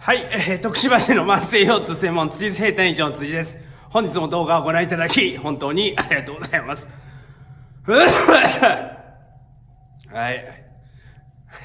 はい、えー、徳島市の慢性腰痛専門辻生体院長の辻です。本日も動画をご覧いただき、本当にありがとうございます。はい。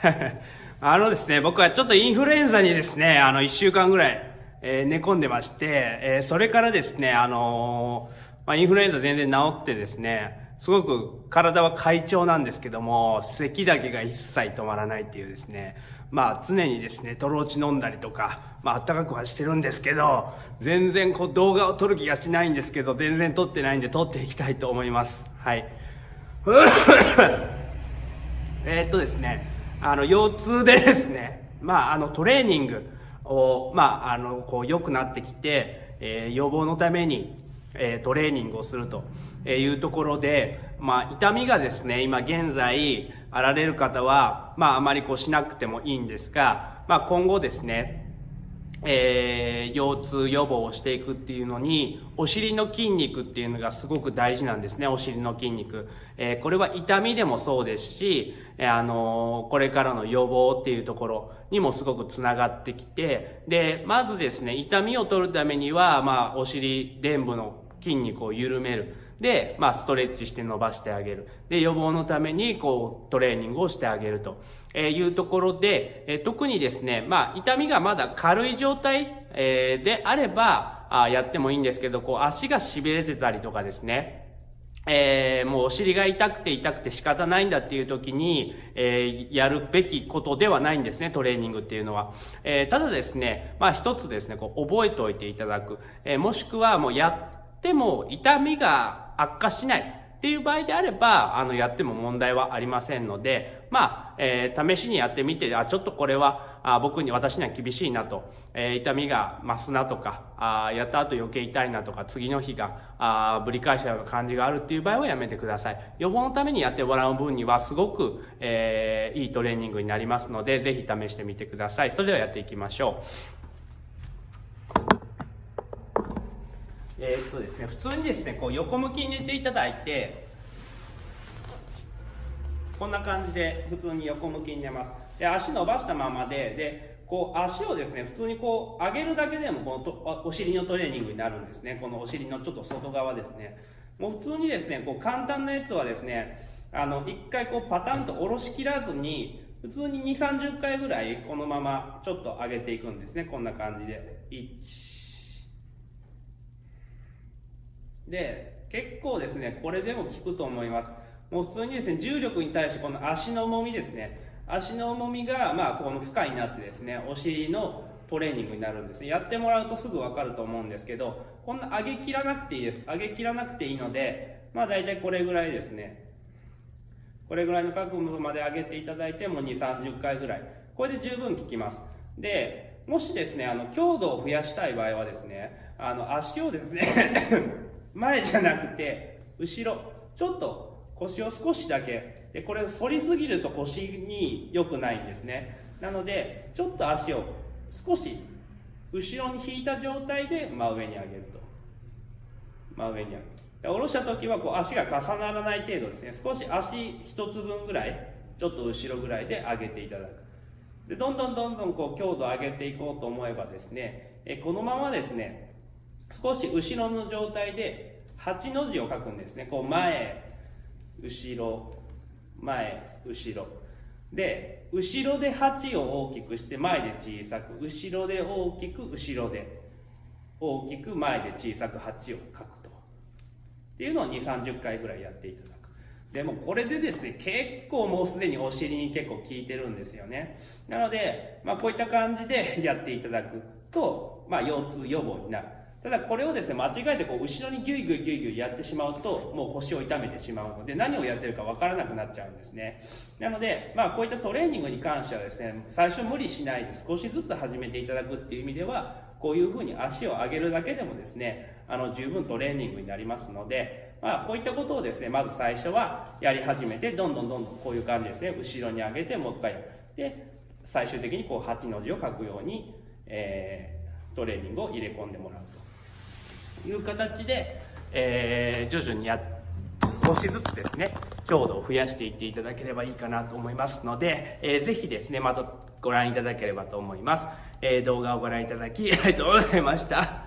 あのですね、僕はちょっとインフルエンザにですね、あの、一週間ぐらい、えー、寝込んでまして、えー、それからですね、あのー、まあ、インフルエンザ全然治ってですね、すごく体は快調なんですけども、咳だけが一切止まらないっていうですね、まあ常にですね、トローチ飲んだりとか、まあ暖かくはしてるんですけど、全然こう動画を撮る気がしないんですけど、全然撮ってないんで撮っていきたいと思います。はい。えっとですね、あの、腰痛でですね、まああのトレーニングを、まああの、こう良くなってきて、えー、予防のために、えー、トレーニングをすると。えいうところで、まあ、痛みがですね、今現在あられる方は、まあ、あまりこうしなくてもいいんですが、まあ、今後ですね、えー、腰痛予防をしていくっていうのに、お尻の筋肉っていうのがすごく大事なんですね、お尻の筋肉。えー、これは痛みでもそうですし、えー、あの、これからの予防っていうところにもすごくつながってきて、で、まずですね、痛みを取るためには、まあ、お尻臀部の筋肉を緩める。で、まあ、ストレッチして伸ばしてあげる。で、予防のために、こう、トレーニングをしてあげるとえいうところで、え特にですね、まあ、痛みがまだ軽い状態、えであれば、あやってもいいんですけど、こう、足が痺れてたりとかですね、えー、もうお尻が痛くて痛くて仕方ないんだっていう時に、えー、やるべきことではないんですね、トレーニングっていうのは。えー、ただですね、まあ一つですね、こう覚えておいていただく。えもしくはもうやっても痛みが悪化しないっていう場合であれば、あの、やっても問題はありませんので、まあ、えー、試しにやってみて、あ、ちょっとこれは、あ僕に、私には厳しいなと、えー、痛みが増すなとか、あやった後余計痛いなとか、次の日が、あぶり返したような感じがあるっていう場合はやめてください。予防のためにやってもらう分には、すごく、えー、いいトレーニングになりますので、ぜひ試してみてください。それではやっていきましょう。えー、っとですね、普通にですね、こう横向きに寝ていただいて、こんな感じで普通に横向きに寝ます。で、足伸ばしたままで、で、こう足をですね、普通にこう上げるだけでもこのとお尻のトレーニングになるんですね。このお尻のちょっと外側ですね。もう普通にですね、こう簡単なやつはですね、あの、一回こうパタンと下ろしきらずに、普通に2、30回ぐらいこのままちょっと上げていくんですね。こんな感じで。1、で、結構ですね、これでも効くと思います。もう普通にですね、重力に対してこの足の重みですね、足の重みが、まあ、この負荷になってですね、お尻のトレーニングになるんです。やってもらうとすぐわかると思うんですけど、こんな上げ切らなくていいです。上げ切らなくていいので、まあ大体これぐらいですね。これぐらいの角度まで上げていただいても2、30回ぐらい。これで十分効きます。で、もしですね、あの、強度を増やしたい場合はですね、あの、足をですね前じゃなくて、後ろ、ちょっと腰を少しだけ、で、これ反りすぎると腰に良くないんですね。なので、ちょっと足を少し後ろに引いた状態で真上に上げると。真上に上げる。下ろした時はこう足が重ならない程度ですね。少し足一つ分ぐらい、ちょっと後ろぐらいで上げていただく。で、どんどんどんどんこう強度を上げていこうと思えばですね、えこのままですね、少し後ろの状態で8の字を書くんですね。こう前、後ろ、前、後ろ。で、後ろで8を大きくして前で小さく、後ろで大きく、後ろで大きく、前で小さく8を書くと。っていうのを2、30回ぐらいやっていただく。でもこれでですね、結構もうすでにお尻に結構効いてるんですよね。なので、まあこういった感じでやっていただくと、まあ腰痛予防になる。ただこれをですね、間違えてこう後ろにギュイギュイギュイギュイやってしまうと、もう腰を痛めてしまうので、何をやってるかわからなくなっちゃうんですね。なので、まあこういったトレーニングに関してはですね、最初無理しないで少しずつ始めていただくっていう意味では、こういうふうに足を上げるだけでもですね、あの十分トレーニングになりますので、まあこういったことをですね、まず最初はやり始めて、どんどんどんどんこういう感じですね、後ろに上げてもう一回で、最終的にこう8の字を書くように、えー、トレーニングを入れ込んでもらうと。いう形で、えー、徐々にや少しずつですね、強度を増やしていっていただければいいかなと思いますので、えー、ぜひですね、またご覧いただければと思います。えー、動画をご覧いただきありがとうございました。